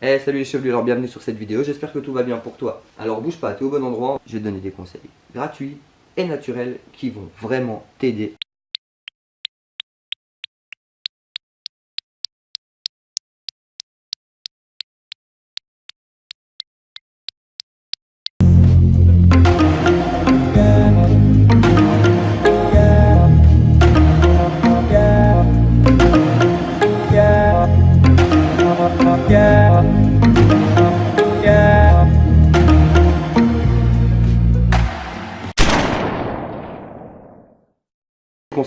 Eh salut les chevelus, alors bienvenue sur cette vidéo, j'espère que tout va bien pour toi. Alors bouge pas, t'es au bon endroit, je vais te donner des conseils gratuits et naturels qui vont vraiment t'aider 감사합니다.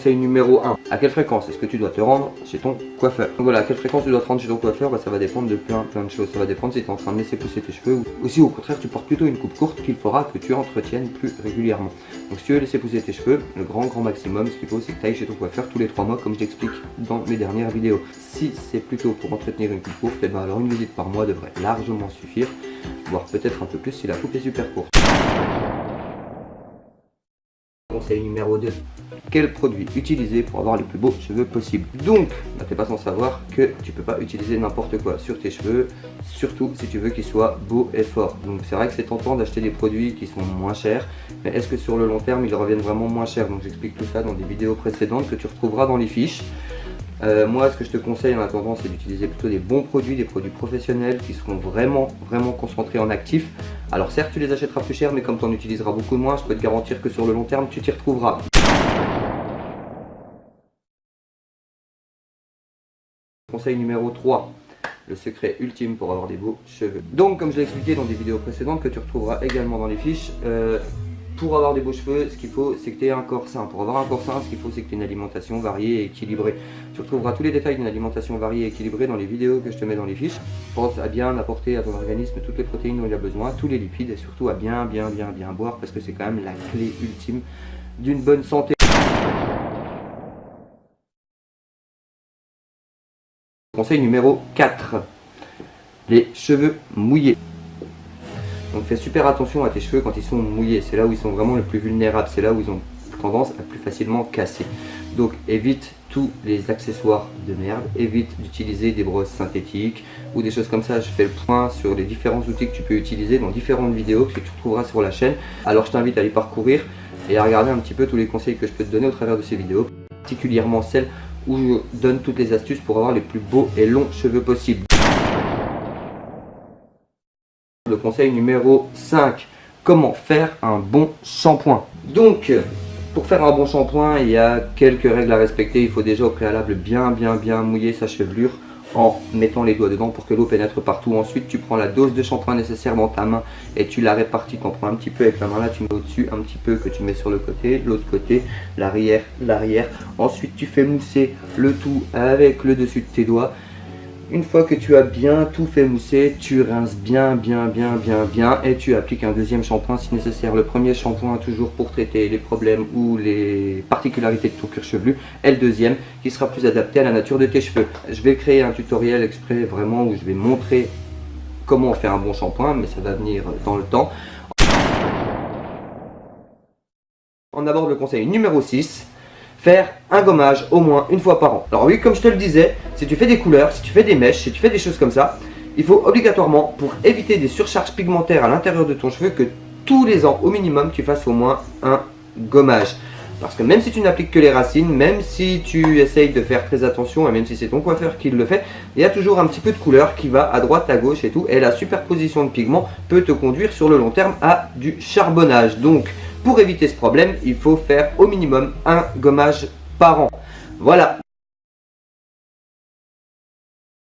Conseil numéro 1. À quelle fréquence est-ce que tu dois te rendre chez ton coiffeur Donc voilà, à quelle fréquence tu dois te rendre chez ton coiffeur bah, Ça va dépendre de plein plein de choses. Ça va dépendre si tu es en train de laisser pousser tes cheveux ou si au contraire tu portes plutôt une coupe courte qu'il faudra que tu entretiennes plus régulièrement. Donc si tu veux laisser pousser tes cheveux, le grand grand maximum, ce qu'il faut c'est que tu ailles chez ton coiffeur tous les 3 mois comme je t'explique dans mes dernières vidéos. Si c'est plutôt pour entretenir une coupe courte, eh ben alors une visite par mois devrait largement suffire, voire peut-être un peu plus si la coupe est super courte. Numéro 2. Quel produit utiliser pour avoir les plus beaux cheveux possibles Donc, bah, t'es pas sans savoir que tu peux pas utiliser n'importe quoi sur tes cheveux, surtout si tu veux qu'ils soient beaux et forts. Donc c'est vrai que c'est tentant d'acheter des produits qui sont moins chers, mais est-ce que sur le long terme ils reviennent vraiment moins chers? Donc j'explique tout ça dans des vidéos précédentes que tu retrouveras dans les fiches. Euh, moi, ce que je te conseille en attendant, c'est d'utiliser plutôt des bons produits, des produits professionnels qui seront vraiment, vraiment concentrés en actifs. Alors certes, tu les achèteras plus cher, mais comme tu en utiliseras beaucoup moins, je peux te garantir que sur le long terme, tu t'y retrouveras. Conseil numéro 3 le secret ultime pour avoir des beaux cheveux. Donc comme je l'ai expliqué dans des vidéos précédentes que tu retrouveras également dans les fiches, euh, pour avoir des beaux cheveux, ce qu'il faut, c'est que tu aies un corps sain. Pour avoir un corps sain, ce qu'il faut, c'est que tu aies une alimentation variée et équilibrée. Tu retrouveras tous les détails d'une alimentation variée et équilibrée dans les vidéos que je te mets dans les fiches. Pense à bien apporter à ton organisme toutes les protéines dont il a besoin, tous les lipides et surtout à bien, bien, bien, bien boire parce que c'est quand même la clé ultime d'une bonne santé. Conseil numéro 4. Les cheveux mouillés. Donc fais super attention à tes cheveux quand ils sont mouillés. C'est là où ils sont vraiment le plus vulnérables. C'est là où ils ont tendance à plus facilement casser. Donc évite tous les accessoires de merde. Évite d'utiliser des brosses synthétiques ou des choses comme ça. Je fais le point sur les différents outils que tu peux utiliser dans différentes vidéos que tu retrouveras sur la chaîne. Alors je t'invite à les parcourir et à regarder un petit peu tous les conseils que je peux te donner au travers de ces vidéos. Particulièrement celles où je donne toutes les astuces pour avoir les plus beaux et longs cheveux possibles. Conseil numéro 5, comment faire un bon shampoing? Donc, pour faire un bon shampoing, il y a quelques règles à respecter. Il faut déjà au préalable bien bien bien mouiller sa chevelure en mettant les doigts dedans pour que l'eau pénètre partout. Ensuite, tu prends la dose de shampoing nécessaire dans ta main et tu la répartis. Tu en prends un petit peu avec la main là, tu mets au-dessus un petit peu que tu mets sur le côté, l'autre côté, l'arrière, l'arrière. Ensuite, tu fais mousser le tout avec le dessus de tes doigts. Une fois que tu as bien tout fait mousser, tu rinces bien, bien, bien, bien, bien et tu appliques un deuxième shampoing si nécessaire. Le premier shampoing toujours pour traiter les problèmes ou les particularités de ton cuir chevelu et le deuxième qui sera plus adapté à la nature de tes cheveux. Je vais créer un tutoriel exprès vraiment où je vais montrer comment fait un bon shampoing mais ça va venir dans le temps. On aborde le conseil numéro 6 faire un gommage au moins une fois par an. Alors oui, comme je te le disais, si tu fais des couleurs, si tu fais des mèches, si tu fais des choses comme ça, il faut obligatoirement, pour éviter des surcharges pigmentaires à l'intérieur de ton cheveu, que tous les ans, au minimum, tu fasses au moins un gommage. Parce que même si tu n'appliques que les racines, même si tu essayes de faire très attention, et même si c'est ton coiffeur qui le fait, il y a toujours un petit peu de couleur qui va à droite, à gauche et tout. Et la superposition de pigments peut te conduire sur le long terme à du charbonnage. Donc, pour éviter ce problème, il faut faire au minimum un gommage par an. Voilà.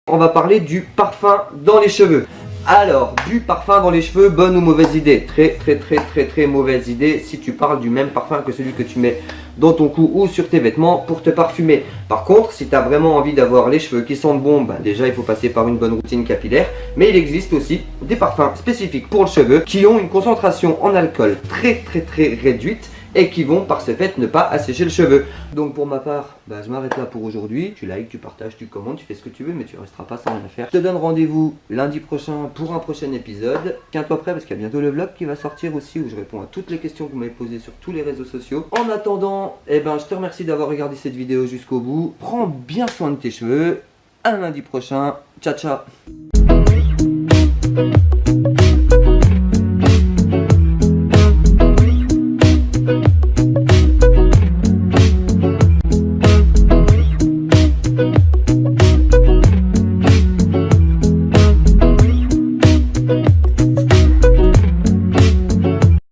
On va parler du parfum dans les cheveux. Alors, du parfum dans les cheveux, bonne ou mauvaise idée? Très très très très très mauvaise idée si tu parles du même parfum que celui que tu mets dans ton cou ou sur tes vêtements pour te parfumer. Par contre, si tu as vraiment envie d'avoir les cheveux qui sentent bon, bah déjà il faut passer par une bonne routine capillaire. Mais il existe aussi des parfums spécifiques pour le cheveu qui ont une concentration en alcool très très très réduite et qui vont par ce fait ne pas assécher le cheveu. Donc pour ma part, bah, je m'arrête là pour aujourd'hui. Tu likes, tu partages, tu commentes, tu fais ce que tu veux, mais tu resteras pas sans rien faire. Je te donne rendez-vous lundi prochain pour un prochain épisode. Tiens-toi prêt parce qu'il y a bientôt le vlog qui va sortir aussi où je réponds à toutes les questions que vous m'avez posées sur tous les réseaux sociaux. En attendant, eh ben, je te remercie d'avoir regardé cette vidéo jusqu'au bout. Prends bien soin de tes cheveux. À lundi prochain. Ciao, ciao